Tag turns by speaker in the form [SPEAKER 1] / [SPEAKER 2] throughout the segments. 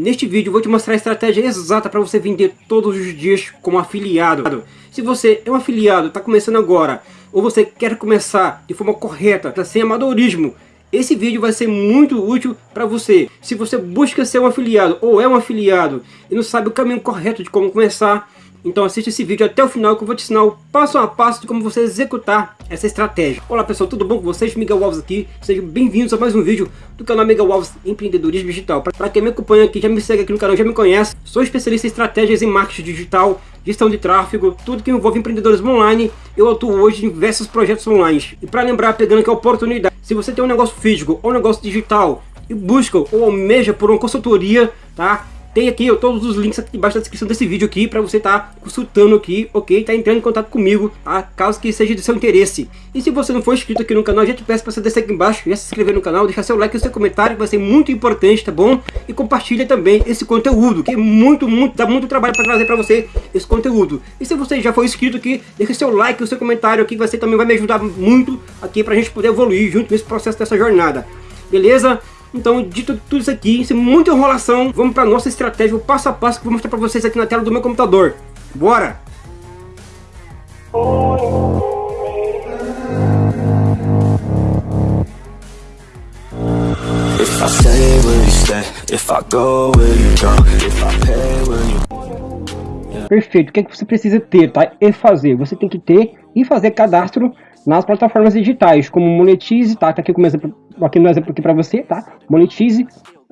[SPEAKER 1] Neste vídeo vou te mostrar a estratégia exata para você vender todos os dias como afiliado. Se você é um afiliado, está começando agora, ou você quer começar de forma correta, tá sem amadorismo, esse vídeo vai ser muito útil para você. Se você busca ser um afiliado ou é um afiliado e não sabe o caminho correto de como começar, então assista esse vídeo até o final que eu vou te ensinar o passo a passo de como você executar essa estratégia. Olá pessoal, tudo bom com vocês? Miguel Alves aqui. Sejam bem-vindos a mais um vídeo do canal Miguel Alves Empreendedorismo Digital. Para quem me acompanha aqui, já me segue aqui no canal, já me conhece. Sou especialista em estratégias em marketing digital, gestão de tráfego, tudo que envolve empreendedorismo online. Eu atuo hoje em diversos projetos online. E para lembrar, pegando aqui a oportunidade, se você tem um negócio físico ou um negócio digital e busca ou almeja por uma consultoria, tá? Tem aqui ó, todos os links aqui embaixo da descrição desse vídeo aqui para você estar tá consultando aqui, ok? Tá entrando em contato comigo, tá? Caso que seja de seu interesse. E se você não for inscrito aqui no canal, já te peço para você descer aqui embaixo, já se inscrever no canal, deixar seu like e seu comentário, que vai ser muito importante, tá bom? E compartilha também esse conteúdo, que é muito, muito, dá muito trabalho para trazer para você esse conteúdo. E se você já for inscrito aqui, deixa seu like e seu comentário aqui, que você também vai me ajudar muito aqui para a gente poder evoluir junto nesse processo dessa jornada. Beleza? Então, dito tudo isso aqui, sem muita enrolação, vamos para nossa estratégia, o passo a passo que eu vou mostrar para vocês aqui na tela do meu computador. Bora! Perfeito, o que, é que você precisa ter, tá? E fazer, você tem que ter e fazer cadastro nas plataformas digitais, como Monetize, tá? Tá aqui como exemplo, aqui no exemplo aqui para você, tá? Monetize,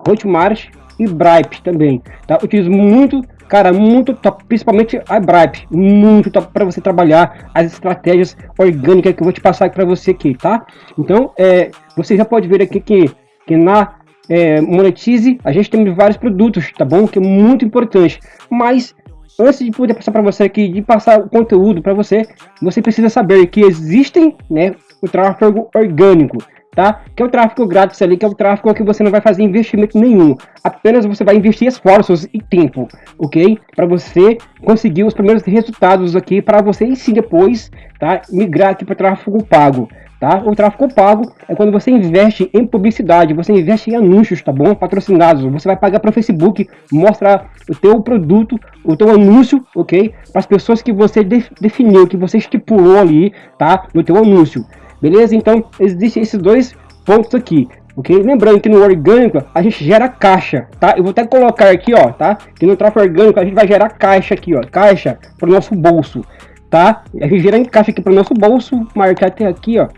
[SPEAKER 1] Hotmart e Bripe também, tá? Utilizo muito, cara, muito top, principalmente a Bripe, muito top para você trabalhar as estratégias orgânicas que eu vou te passar para você aqui, tá? Então, é, você já pode ver aqui que, que na é, Monetize a gente tem vários produtos, tá bom? Que é muito importante, mas antes de poder passar para você aqui, de passar o conteúdo para você, você precisa saber que existem, né, o tráfego orgânico, tá? Que é o tráfego grátis ali, que é o tráfego que você não vai fazer investimento nenhum. Apenas você vai investir esforços e tempo, ok? Para você conseguir os primeiros resultados aqui, para você sim depois, tá? Migrar aqui para tráfego pago. Tá? O tráfego pago é quando você investe em publicidade, você investe em anúncios, tá bom? Patrocinados. Você vai pagar para o Facebook, mostrar o teu produto, o teu anúncio, ok? Para as pessoas que você definiu, que você estipulou ali, tá? No teu anúncio. Beleza? Então, existem esses dois pontos aqui. Ok? Lembrando que no orgânico a gente gera caixa, tá? Eu vou até colocar aqui, ó, tá? Que no tráfego orgânico a gente vai gerar caixa aqui, ó, caixa para o nosso bolso, tá? A gente gera em caixa aqui para o nosso bolso, marcar até aqui, ó,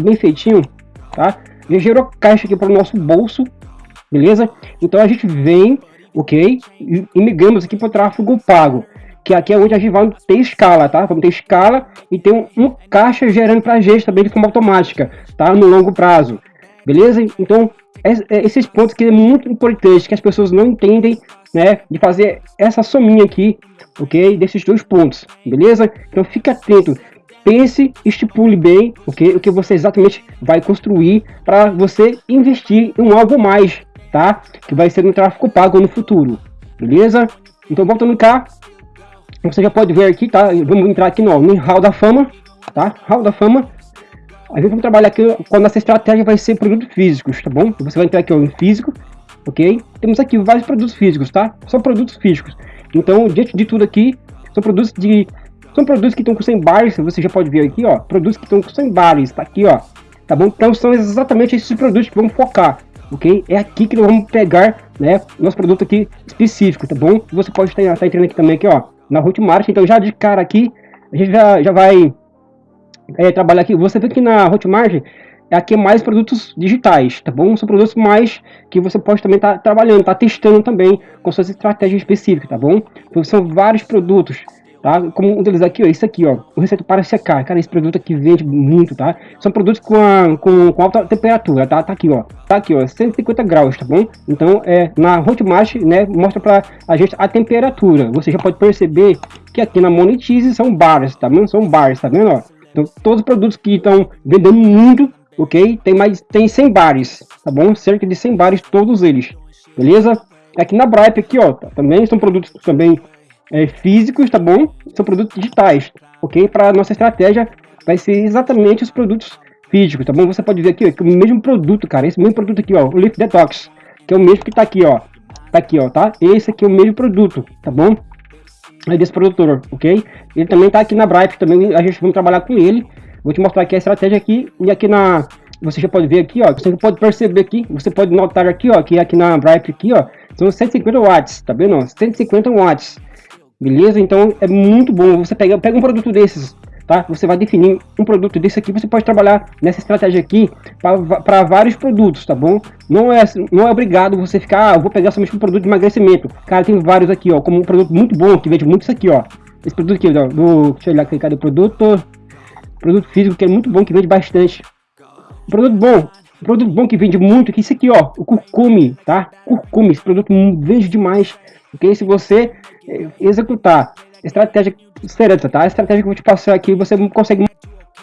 [SPEAKER 1] bem feitinho, tá? Já gerou caixa aqui para o nosso bolso, beleza? Então a gente vem, ok? E migramos aqui para o tráfego pago, que aqui é onde a gente vai ter escala, tá? Vamos ter escala e ter um, um caixa gerando para a gente também de forma automática, tá? No longo prazo, beleza? Então é, esses pontos que é muito importante, que as pessoas não entendem, né? De fazer essa sominha aqui, ok? Desses dois pontos, beleza? Então fica atento pense, estipule bem okay, o que você exatamente vai construir para você investir em algo mais, tá? Que vai ser no tráfego pago no futuro, beleza? Então voltando cá, você já pode ver aqui, tá? Vamos entrar aqui no, no Hall da Fama, tá? Hall da Fama. A gente vai trabalhar aqui com a nossa estratégia vai ser produtos físicos, tá bom? Você vai entrar aqui ó, em físico, ok? Temos aqui vários produtos físicos, tá? São produtos físicos. Então, diante de tudo aqui, são produtos de são produtos que estão com 100 bares, você já pode ver aqui, ó. Produtos que estão com 100 bares, tá aqui, ó. Tá bom? Então são exatamente esses produtos que vamos focar, ok? É aqui que nós vamos pegar, né, nosso produto aqui específico, tá bom? Você pode estar, estar entrando aqui também, aqui, ó, na Hotmart. Então já de cara aqui, a gente já, já vai é, trabalhar aqui. Você vê que na Hotmart aqui é mais produtos digitais, tá bom? São produtos mais que você pode também estar tá trabalhando, tá testando também com suas estratégias específicas, tá bom? Então são vários produtos tá? Como deles aqui, ó, esse aqui, ó, o receito para secar, cara, esse produto aqui vende muito, tá? São produtos com, a, com, com alta temperatura, tá? Tá aqui, ó, tá aqui, ó, 150 graus, tá bom? Então, é, na Hotmart, né, mostra para a gente a temperatura. Você já pode perceber que aqui na Monetize são bars, tá vendo? São bars, tá vendo, ó? Então, todos os produtos que estão vendendo muito, ok? Tem mais, tem 100 bares, tá bom? Cerca de 100 bares todos eles, beleza? Aqui na Bripe, aqui, ó, também são produtos também é, físicos, tá bom? São produtos digitais, ok? Para nossa estratégia vai ser exatamente os produtos físicos, tá bom? Você pode ver aqui, ó, que o mesmo produto, cara, esse mesmo produto aqui, ó, o Leaf Detox, que é o mesmo que tá aqui, ó, tá aqui, ó, tá? Esse aqui é o mesmo produto, tá bom? É desse produtor, ok? Ele também tá aqui na Bright, também a gente vai trabalhar com ele. Vou te mostrar aqui a estratégia aqui, e aqui na... Você já pode ver aqui, ó, você pode perceber aqui, você pode notar aqui, ó, que aqui na Bright aqui, ó, são 150 watts, tá vendo? 150 watts, beleza? Então é muito bom, você pega, pega um produto desses, tá? Você vai definir um produto desse aqui, você pode trabalhar nessa estratégia aqui para vários produtos, tá bom? Não é, não é obrigado você ficar, ah, vou pegar somente um produto de emagrecimento. Cara, tem vários aqui, ó, como um produto muito bom, que vende muito isso aqui, ó. Esse produto aqui, ó, do, deixa eu olhar aqui, cadê produto? Produto físico, que é muito bom, que vende bastante. Produto bom, produto bom que vende muito, que isso aqui, ó, o curcume, tá? Curcume, esse produto vende demais, porque se você eh, executar estratégia certa, tá? A estratégia que eu vou te passar aqui, você consegue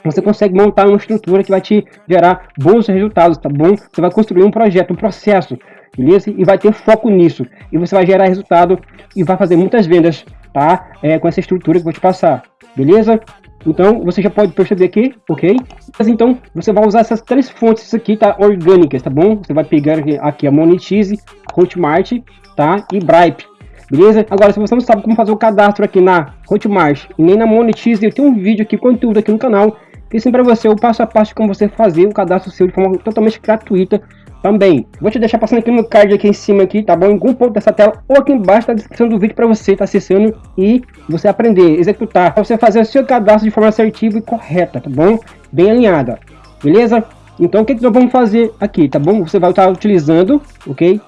[SPEAKER 1] você consegue montar uma estrutura que vai te gerar bons resultados, tá bom? Você vai construir um projeto, um processo, beleza? E vai ter foco nisso. E você vai gerar resultado e vai fazer muitas vendas, tá? É, com essa estrutura que eu vou te passar, beleza? Então, você já pode perceber aqui, ok? Mas então, você vai usar essas três fontes aqui, tá? Orgânicas, tá bom? Você vai pegar aqui a Monetize, Hotmart, tá? E Bripe, beleza? Agora, se você não sabe como fazer o cadastro aqui na Hotmart e nem na Monetize, eu tenho um vídeo aqui, conteúdo aqui no canal, que ensina para você o passo a passo de como você fazer o cadastro seu de forma totalmente gratuita também. Vou te deixar passando aqui no card aqui em cima aqui, tá bom? Em algum ponto dessa tela ou aqui embaixo da descrição do vídeo para você estar tá acessando e você aprender, executar, você fazer o seu cadastro de forma assertiva e correta, tá bom? Bem alinhada, beleza? Então o que, que nós vamos fazer aqui, tá bom? Você vai estar utilizando, ok?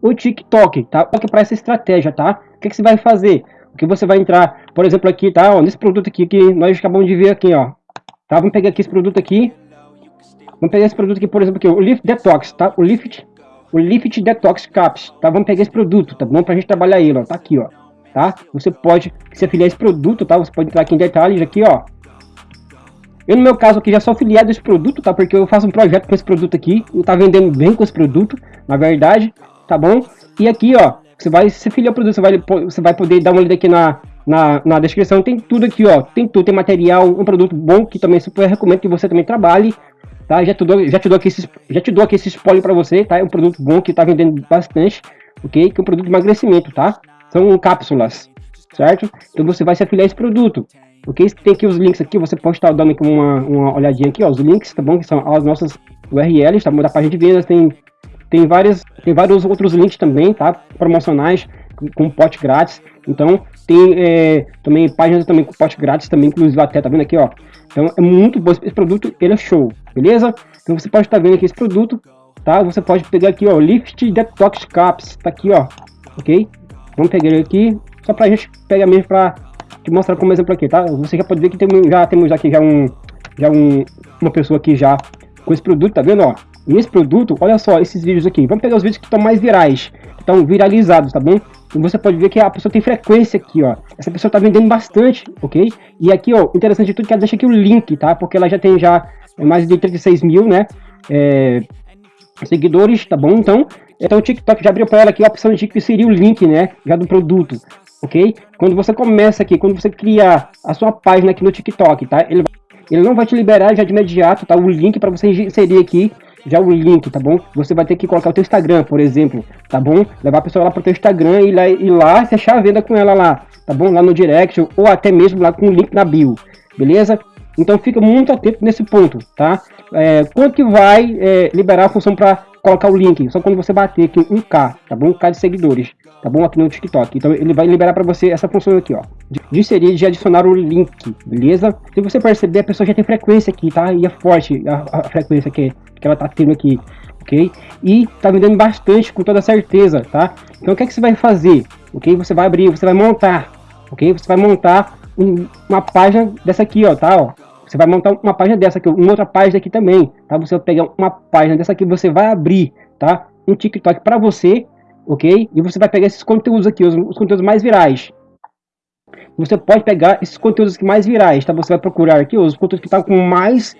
[SPEAKER 1] O TikTok, tá? Para essa estratégia, tá? O que, que você vai fazer? O que você vai entrar, por exemplo, aqui, tá? Ó, nesse produto aqui que nós acabamos de ver aqui, ó. Tá? Vamos pegar aqui esse produto aqui, Vamos pegar esse produto aqui, por exemplo, aqui, o Lift Detox, tá? O Lift, o Lift Detox Caps, tá? Vamos pegar esse produto, tá bom? Pra gente trabalhar ele, ó. Tá aqui, ó. Tá? Você pode se afiliar esse produto, tá? Você pode entrar aqui em detalhes, aqui, ó. Eu, no meu caso aqui, já sou afiliado a esse produto, tá? Porque eu faço um projeto com esse produto aqui. E tá vendendo bem com esse produto, na verdade, tá bom? E aqui, ó, você vai se afiliar ao produto, você vai, você vai poder dar uma olhada aqui na, na, na descrição. Tem tudo aqui, ó. Tem tudo, tem material, um produto bom que também super recomendo que você também trabalhe tá? Já te dou, já te dou aqui esse, já te dou aqui esse spoiler para você, tá? É um produto bom que tá vendendo bastante, ok? Que é um produto de emagrecimento, tá? São cápsulas, certo? Então você vai se afiliar a esse produto, ok? Tem aqui os links aqui, você pode estar dando aqui uma, uma olhadinha aqui, ó, os links, tá bom? Que são as nossas URLs, tá bom? Da página de vendas, tem, tem, várias, tem vários outros links também, tá? Promocionais, com, pote grátis. Então, tem é, também páginas também com pote grátis também, inclusive até, tá vendo aqui, ó? Então, é muito bom esse produto, ele é show, beleza? Então você pode estar vendo aqui esse produto, tá? Você pode pegar aqui, ó, Lift Detox Caps, tá aqui, ó, ok? Vamos pegar ele aqui, só pra gente pegar mesmo pra te mostrar como exemplo aqui, tá? Você já pode ver que tem, já temos aqui já um, já um, uma pessoa aqui já com esse produto, tá vendo, ó? E esse produto, olha só, esses vídeos aqui, vamos pegar os vídeos que estão mais virais, que estão viralizados, tá bom? E você pode ver que a pessoa tem frequência aqui, ó. Essa pessoa tá vendendo bastante, ok? E aqui, ó, interessante de tudo que ela deixa aqui o link, tá? Porque ela já tem já mais de 36 mil, né? É, seguidores, tá bom? Então, então o TikTok já abriu para ela aqui a opção de que seria o link, né? Já do produto, ok? Quando você começa aqui, quando você criar a sua página aqui no TikTok, tá? Ele, ele não vai te liberar já de imediato, tá? O link para você inserir aqui já o link, tá bom? Você vai ter que colocar o teu Instagram, por exemplo, tá bom? Levar a pessoa lá pro teu Instagram e lá, e lá fechar a venda com ela lá, tá bom? Lá no direct ou até mesmo lá com o link na bio, beleza? Então fica muito atento nesse ponto, tá? É, quanto que vai é, liberar a função para colocar o link? Só quando você bater aqui 1K, tá bom? 1K de seguidores, tá bom? Aqui no TikTok. Então ele vai liberar para você essa função aqui, ó. De, inserir, de adicionar o link, beleza? Se você perceber, a pessoa já tem frequência aqui, tá? E é forte a, a frequência que, que ela tá tendo aqui, ok? E tá vendendo bastante, com toda certeza, tá? Então o que é que você vai fazer? Ok? Você vai abrir, você vai montar, ok? Você vai montar um, uma página dessa aqui, ó, tá? Ó você vai montar uma página dessa aqui, uma outra página aqui também, tá? Você vai pegar uma página dessa aqui, você vai abrir, tá? Um TikTok para você, ok? E você vai pegar esses conteúdos aqui, os, os conteúdos mais virais. Você pode pegar esses conteúdos aqui mais virais, tá? Você vai procurar aqui os conteúdos que estão com mais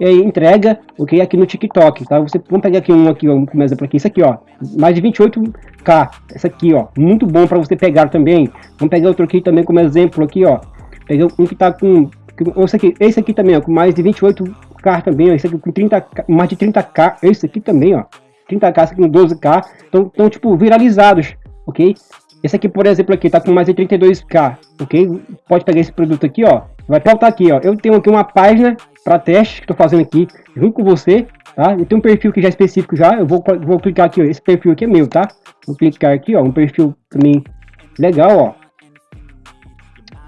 [SPEAKER 1] é, entrega, ok? Aqui no TikTok, tá? Você vamos pegar aqui um aqui, ó, exemplo aqui, isso aqui, ó, mais de 28k, essa aqui, ó, muito bom para você pegar também. Vamos pegar outro aqui também como exemplo aqui, ó. Pegar um que tá com esse aqui, esse aqui também, ó, com mais de 28k também, ó, esse aqui com 30, mais de 30k, esse aqui também, ó. 30k, esse aqui com 12k, então, estão tipo viralizados, ok? Esse aqui, por exemplo, aqui tá com mais de 32k, ok? Pode pegar esse produto aqui, ó, vai pautar aqui, ó. Eu tenho aqui uma página para teste que estou fazendo aqui junto com você, tá? Eu tenho um perfil que já é específico já, eu vou, vou clicar aqui, ó. Esse perfil aqui é meu, tá? Vou clicar aqui, ó, um perfil também legal, ó.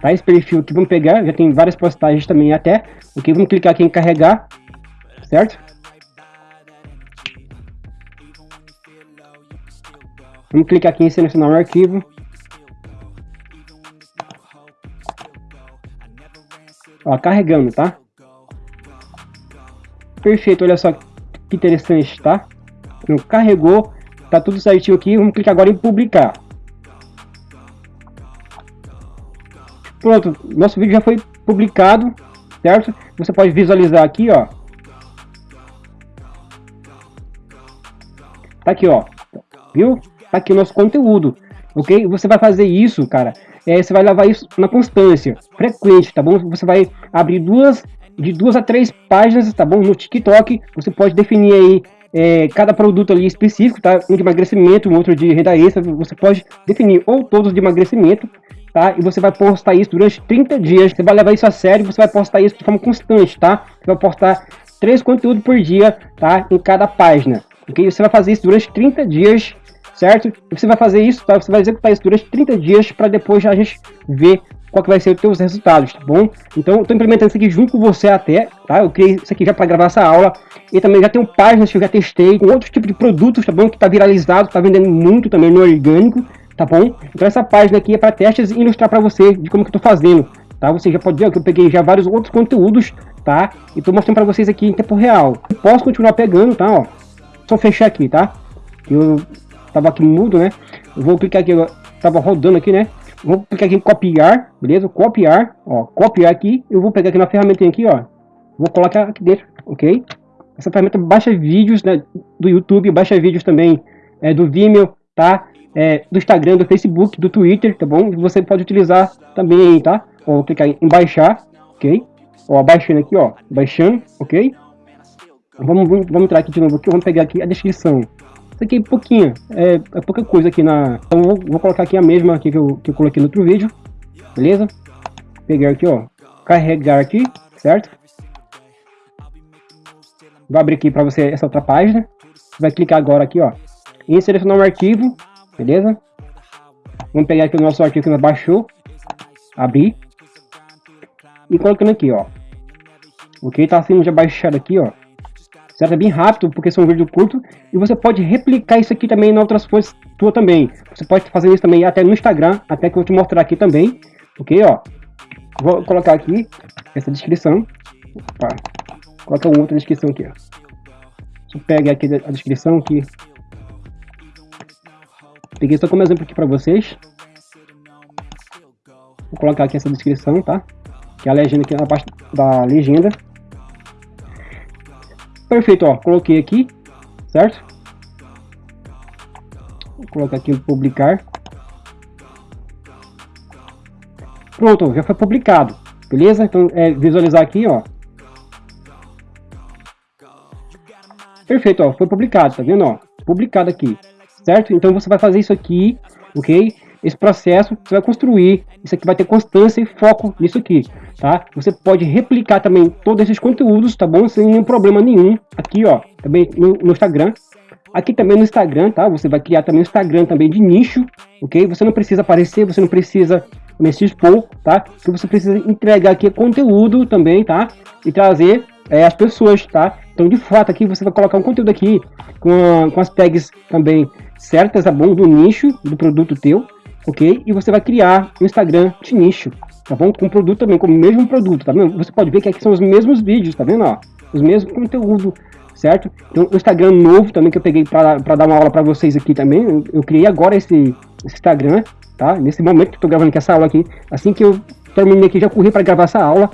[SPEAKER 1] Tá? Esse perfil aqui, vamos pegar, já tem várias postagens também até, ok? Vamos clicar aqui em carregar, certo? Vamos clicar aqui em selecionar o arquivo. Ó, carregando, tá? Perfeito, olha só que interessante, tá? Então, carregou, tá tudo certinho aqui. Vamos clicar agora em publicar. Pronto, nosso vídeo já foi publicado, certo? Você pode visualizar aqui, ó. Tá aqui, ó. Viu? Aqui o nosso conteúdo, ok? Você vai fazer isso, cara, é, você vai levar isso na constância, frequente, tá bom? Você vai abrir duas, de duas a três páginas, tá bom? No TikTok, você pode definir aí é, cada produto ali específico, tá? Um de emagrecimento, um outro de renda extra, você pode definir ou todos de emagrecimento, tá? E você vai postar isso durante 30 dias, você vai levar isso a sério, você vai postar isso de forma constante, tá? Você vai postar três conteúdos por dia, tá? Em cada página, ok? Você vai fazer isso durante 30 dias certo? E você vai fazer isso, tá? Você vai executar isso durante 30 dias para depois a gente ver qual que vai ser os seus resultados, tá bom? Então, eu tô implementando isso aqui junto com você até, tá? Eu criei isso aqui já para gravar essa aula e também já tenho páginas que eu já testei com outros tipos de produtos, tá bom? Que tá viralizado, tá vendendo muito também no orgânico, tá bom? Então, essa página aqui é para testes e ilustrar para você de como que eu tô fazendo, tá? Você já pode ver que eu peguei já vários outros conteúdos, tá? E tô mostrando para vocês aqui em tempo real. Eu posso continuar pegando, tá? Ó, só fechar aqui, tá? Eu tava aqui mudo, né? Eu vou clicar aqui, tava rodando aqui, né? Vou clicar aqui em copiar, beleza? Copiar, ó, copiar aqui. Eu vou pegar aqui na ferramenta aqui, ó. Vou colocar aqui dentro, ok? Essa ferramenta baixa vídeos né, do YouTube, baixa vídeos também é, do Vimeo, tá? É, do Instagram, do Facebook, do Twitter, tá bom? Você pode utilizar também, tá? Vou clicar em baixar, ok? Ó, baixando aqui, ó, baixando, ok? Vamos, vamos, vamos entrar aqui de novo aqui, vamos pegar aqui a descrição. Isso aqui é pouquinho, é, é pouca coisa aqui na... Então vou, vou, colocar aqui a mesma aqui que eu, que eu coloquei no outro vídeo, beleza? Pegar aqui, ó, carregar aqui, certo? Vou abrir aqui para você essa outra página. Vai clicar agora aqui, ó, em selecionar um arquivo, beleza? Vamos pegar aqui o nosso arquivo que nós baixou, abrir e colocando aqui, ó. Ok, tá sendo já baixado aqui, ó certo? É bem rápido, porque são vídeos curtos, e você pode replicar isso aqui também em outras fontes tua também. Você pode fazer isso também até no Instagram, até que eu vou te mostrar aqui também, ok? Ó, vou colocar aqui essa descrição, Opa. coloca uma outra descrição aqui, ó. Deixa eu pegar aqui a descrição aqui. Peguei só como exemplo aqui para vocês. Vou colocar aqui essa descrição, tá? Que é a legenda aqui na parte da legenda. Perfeito, ó, coloquei aqui, certo? Vou colocar aqui o publicar. Pronto, já foi publicado, beleza? Então, é visualizar aqui, ó. Perfeito, ó, foi publicado, tá vendo, ó? Publicado aqui, certo? Então, você vai fazer isso aqui, ok? Esse processo, você vai construir, isso aqui vai ter constância e foco nisso aqui, tá? Você pode replicar também todos esses conteúdos, tá bom? Sem nenhum problema nenhum, aqui ó, também no, no Instagram, aqui também no Instagram, tá? Você vai criar também Instagram também de nicho, ok? Você não precisa aparecer, você não precisa também se expor, tá? Que você precisa entregar aqui é conteúdo também, tá? E trazer é, as pessoas, tá? Então, de fato, aqui você vai colocar um conteúdo aqui com, com as tags também certas, tá bom? Do nicho do produto teu, ok? E você vai criar um Instagram de nicho, tá bom? Com produto também, com o mesmo produto, tá vendo? Você pode ver que aqui são os mesmos vídeos, tá vendo? Ó, os mesmos conteúdo, certo? Então, o Instagram novo também que eu peguei para dar uma aula para vocês aqui também, eu, eu criei agora esse, esse, Instagram, tá? Nesse momento que eu tô gravando aqui essa aula aqui, assim que eu terminei aqui, já corri para gravar essa aula,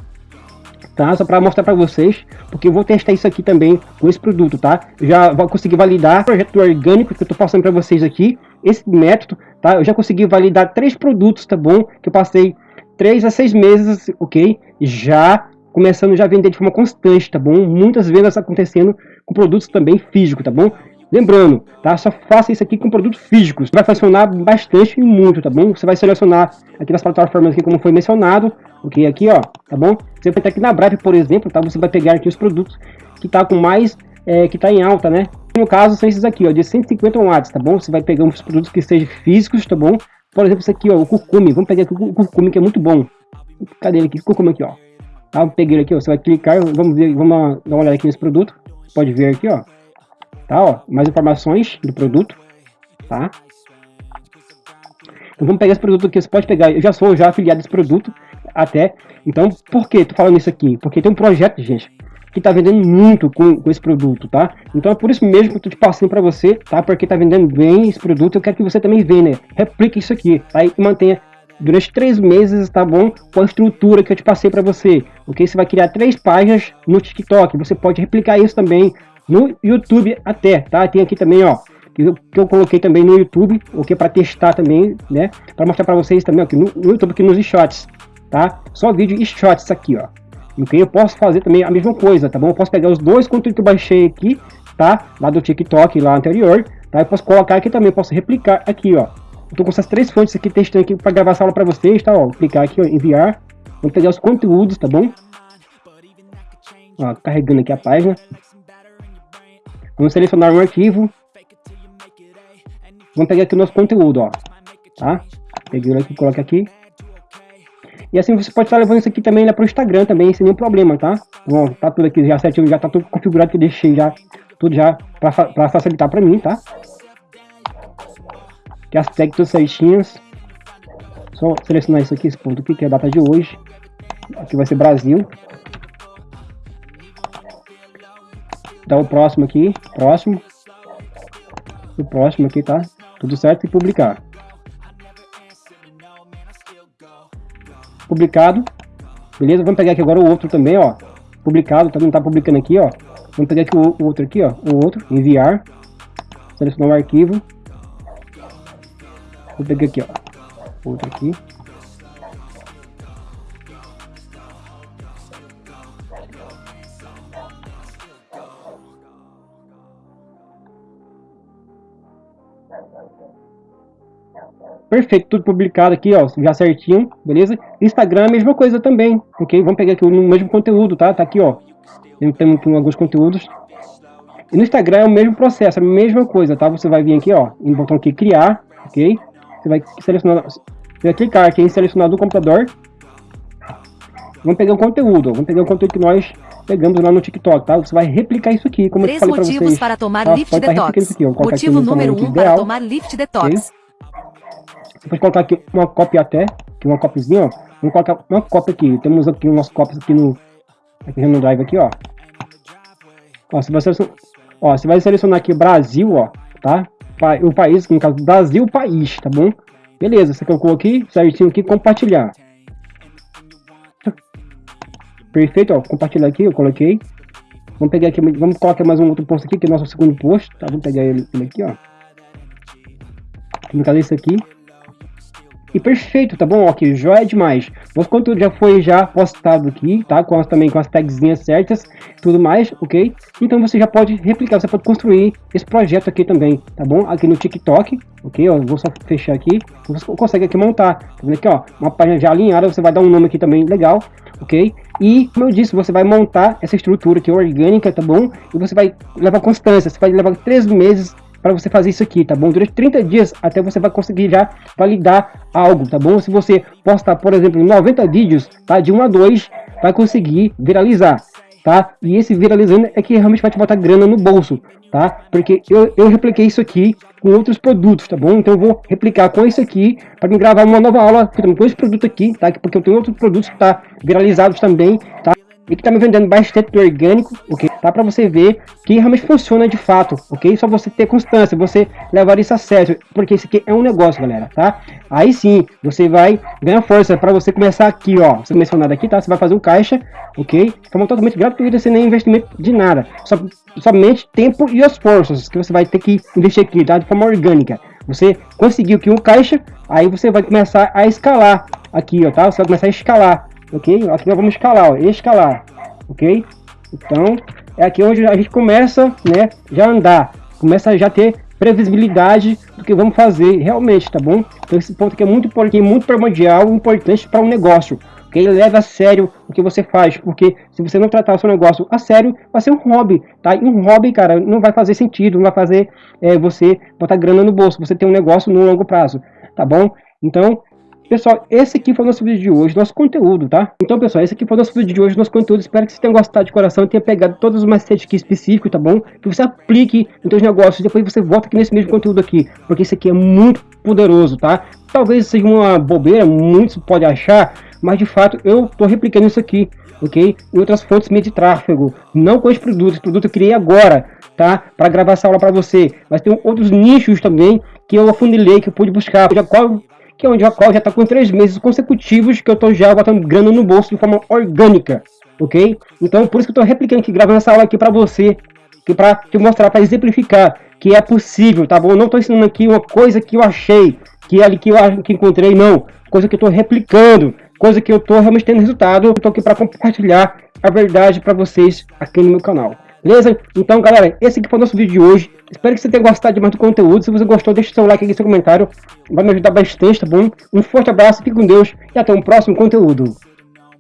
[SPEAKER 1] tá? Só para mostrar para vocês, porque eu vou testar isso aqui também com esse produto, tá? Já vou conseguir validar o projeto orgânico que eu tô passando para vocês aqui, esse método, tá? Eu já consegui validar três produtos, tá bom? Que eu passei três a seis meses, ok? Já começando já a vender de forma constante, tá bom? Muitas vendas acontecendo com produtos também físicos, tá bom? Lembrando, tá? Só faça isso aqui com produtos físicos. Vai funcionar bastante e muito, tá bom? Você vai selecionar aqui nas plataformas aqui, como foi mencionado, ok? Aqui, ó, tá bom? Você vai estar aqui na Brave, por exemplo, tá? Você vai pegar aqui os produtos que tá com mais, é, que tá em alta, né? No caso, são esses aqui, ó, de 150 watts, tá bom? Você vai pegar uns produtos que sejam físicos, tá bom? Por exemplo, esse aqui, ó, o curcume. Vamos pegar aqui o curcume, que é muito bom. Cadê ele aqui? Curcume aqui, ó. Tá, peguei ele aqui, ó. Você vai clicar, vamos ver, vamos dar uma olhada aqui nesse produto. Pode ver aqui, ó. Tá, ó. Mais informações do produto, tá? Então vamos pegar esse produto aqui. Você pode pegar, eu já sou já afiliado a esse produto, até. Então, por que tô falando isso aqui? Porque tem um projeto, gente, que tá vendendo muito com, com esse produto, tá? Então é por isso mesmo que eu tô te passando para você, tá? Porque tá vendendo bem esse produto, eu quero que você também venda, replique isso aqui, tá? E mantenha durante três meses, tá bom? Com a estrutura que eu te passei para você, ok? Você vai criar três páginas no TikTok, você pode replicar isso também no YouTube até, tá? Tem aqui também, ó, que eu, que coloquei também no YouTube, ok? Para testar também, né? Para mostrar para vocês também, aqui no, no YouTube, aqui nos shots, tá? Só vídeo e shots aqui, ó. Ok? Eu posso fazer também a mesma coisa, tá bom? Eu posso pegar os dois conteúdos que eu baixei aqui, tá? Lá do TikTok, lá anterior, tá? Eu posso colocar aqui também, posso replicar aqui, ó. Eu tô com essas três fontes aqui testando aqui para gravar essa aula para vocês, tá? Ó, clicar aqui, ó, enviar. Vamos pegar os conteúdos, tá bom? Ó, carregando aqui a página. Vamos selecionar um arquivo. Vamos pegar aqui o nosso conteúdo, ó. Tá? Peguei aqui, coloca aqui. E assim você pode estar levando isso aqui também para o Instagram também, sem nenhum problema, tá? Bom, tá tudo aqui já certinho, já tá tudo configurado que eu deixei já, tudo já para facilitar para mim, tá? Que as tags todas certinhas. Só selecionar isso aqui, esse ponto aqui, que é a data de hoje. Aqui vai ser Brasil. Então o próximo aqui, próximo. O próximo aqui, tá? Tudo certo e publicar. Publicado. Beleza? Vamos pegar aqui agora o outro também, ó. Publicado, também tá publicando aqui, ó. Vamos pegar aqui o, o outro aqui, ó. O outro, enviar. Selecionar o arquivo. Vou pegar aqui, ó. Outro aqui. Perfeito, tudo publicado aqui, ó, já certinho, beleza? Instagram a mesma coisa também, ok? Vamos pegar aqui o mesmo conteúdo, tá? Tá aqui, ó. Temos aqui alguns conteúdos. E no Instagram é o mesmo processo, a mesma coisa, tá? Você vai vir aqui, ó, no botão aqui criar, ok? Você vai selecionar, você vai clicar aqui em selecionar do computador. Vamos pegar o conteúdo, ó. vamos pegar o conteúdo que nós pegamos lá no TikTok, tá? Você vai replicar isso aqui, como
[SPEAKER 2] Três
[SPEAKER 1] eu falei
[SPEAKER 2] motivos
[SPEAKER 1] vocês.
[SPEAKER 2] para tomar
[SPEAKER 1] tá?
[SPEAKER 2] Lift
[SPEAKER 1] tá
[SPEAKER 2] Detox.
[SPEAKER 1] aqui, ó.
[SPEAKER 2] Motivo número
[SPEAKER 1] tamanho
[SPEAKER 2] 1 um para
[SPEAKER 1] ideal.
[SPEAKER 2] tomar Lift Detox.
[SPEAKER 1] Depois colocar aqui uma cópia até, aqui uma cópiazinha, ó. Vamos colocar uma cópia aqui. Temos aqui o nosso cópias aqui no, aqui no Drive aqui, ó. Ó, você vai selecionar, ó, você vai selecionar aqui Brasil, ó, tá? O país, no caso, Brasil, país, tá bom? Beleza, você colocou aqui, certinho aqui, compartilhar. Perfeito, ó, compartilhar aqui, eu coloquei. Vamos pegar aqui, vamos colocar mais um outro post aqui, que é o nosso segundo post, tá? Vamos pegar ele, ele aqui, ó. No caso, esse aqui. E perfeito, tá bom? Ok, joia demais. O conteúdo já foi já postado aqui, tá? Com as, também com as tagzinhas certas, tudo mais, ok? Então você já pode replicar, você pode construir esse projeto aqui também, tá bom? Aqui no TikTok, ok? Ó, vou só fechar aqui. Você consegue aqui montar, tá vendo aqui, ó? Uma página já alinhada, você vai dar um nome aqui também legal, ok? E, como eu disse, você vai montar essa estrutura aqui orgânica, tá bom? E você vai levar constância, você vai levar três meses para você fazer isso aqui, tá bom? Durante 30 dias até você vai conseguir já validar algo, tá bom? Se você postar, por exemplo, 90 vídeos, tá? De 1 a 2, vai conseguir viralizar, tá? E esse viralizando é que realmente vai te botar grana no bolso, tá? Porque eu, eu repliquei isso aqui com outros produtos, tá bom? Então eu vou replicar com esse aqui para me gravar uma nova aula com esse produto aqui, tá? Porque eu tenho outros produtos que tá viralizados também, tá? E que tá me vendendo bastante orgânico, ok? Tá para você ver que realmente funciona de fato, ok? Só você ter constância, você levar isso a sério, porque isso aqui é um negócio, galera, tá? Aí sim, você vai ganhar força para você começar aqui, ó, você mencionado aqui, tá? Você vai fazer um caixa, ok? Forma totalmente gratuita, sem nem investimento de nada, só, somente tempo e esforços que você vai ter que investir aqui, tá? De forma orgânica. Você conseguiu aqui um caixa, aí você vai começar a escalar aqui, ó, tá? Você vai começar a escalar ok? Aqui nós vamos escalar, ó, escalar, ok? Então, é aqui onde a gente começa, né, já andar, começa a já ter previsibilidade do que vamos fazer realmente, tá bom? Então esse ponto aqui é muito, é muito primordial, importante para um negócio. Ele leve a sério o que você faz, porque se você não tratar o seu negócio a sério, vai ser um hobby, tá? E um hobby, cara, não vai fazer sentido, não vai fazer é, você botar grana no bolso, você tem um negócio no longo prazo, tá bom? Então, Pessoal, esse aqui foi o nosso vídeo de hoje, nosso conteúdo, tá? Então, pessoal, esse aqui foi o nosso vídeo de hoje, nosso conteúdo. Espero que vocês tenham gostado de coração e tenha pegado todos os macetes aqui específicos, tá bom? Que você aplique nos seus negócios depois você volta aqui nesse mesmo conteúdo aqui, porque esse aqui é muito poderoso, tá? Talvez seja uma bobeira, muitos podem achar, mas de fato eu tô replicando isso aqui, ok? Em outras fontes minhas de tráfego, não com esse produto, esse produto eu criei agora, tá? Para gravar essa aula para você, mas tem outros nichos também que eu afunilei, que eu pude buscar, já qual que é onde a qual já está com três meses consecutivos que eu estou já botando grana no bolso de forma orgânica, ok? Então por isso que eu estou replicando aqui, gravando essa aula aqui para você, que para te mostrar, para exemplificar que é possível, tá bom? Eu não estou ensinando aqui uma coisa que eu achei, que é ali que eu que encontrei, não. Coisa que eu estou replicando, coisa que eu estou realmente tendo resultado. Eu estou aqui para compartilhar a verdade para vocês aqui no meu canal. Beleza? Então, galera, esse aqui foi o nosso vídeo de hoje. Espero que você tenha gostado de mais do conteúdo. Se você gostou, deixe seu like aqui, seu comentário. Vai me ajudar bastante, tá bom? Um forte abraço, fique com Deus e até um próximo conteúdo.